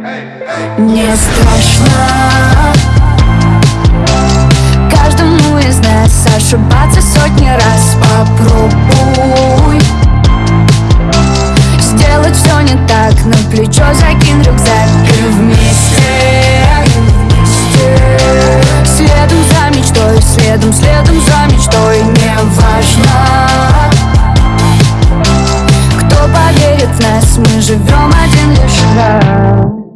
Не страшно. Каждому из нас ошибаться сотни раз. Попробуй. Сделать все не так. На плечо закинь рюкзак. И вместе, Следом за мечтой, следом, следом за мечтой. Не важно Кто поверит в нас, мы живем один.